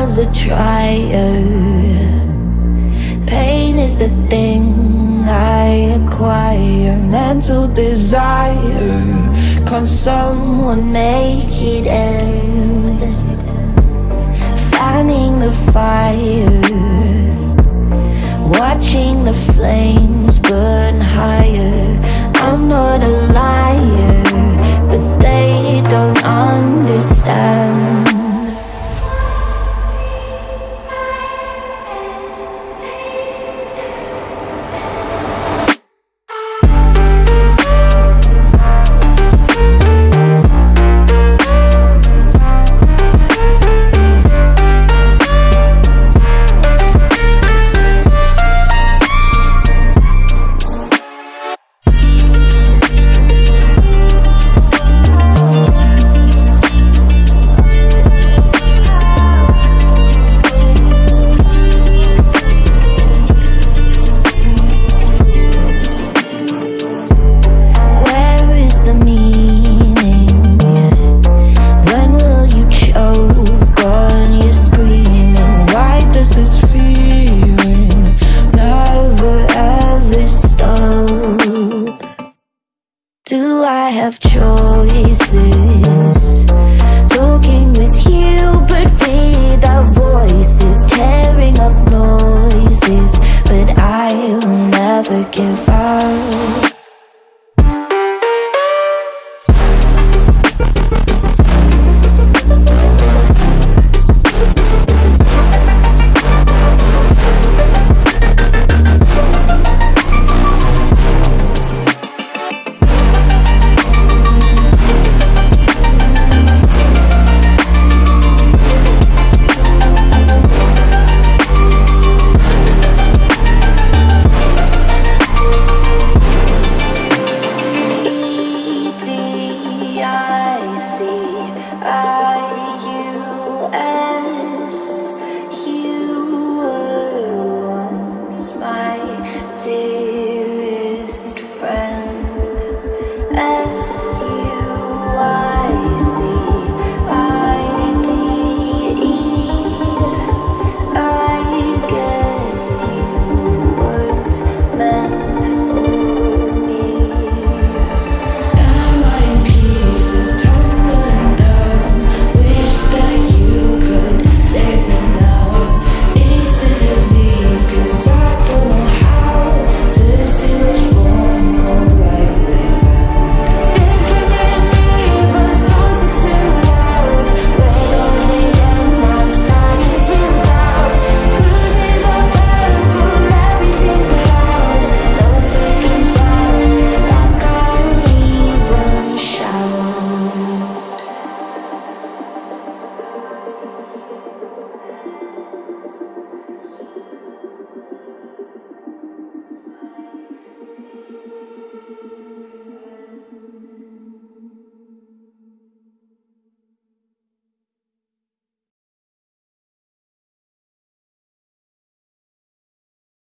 love's a trier. Pain is the thing I acquire. Mental desire. Can someone make it end? Fanning the fire. Watching the flames Do I have choices? Talking with you,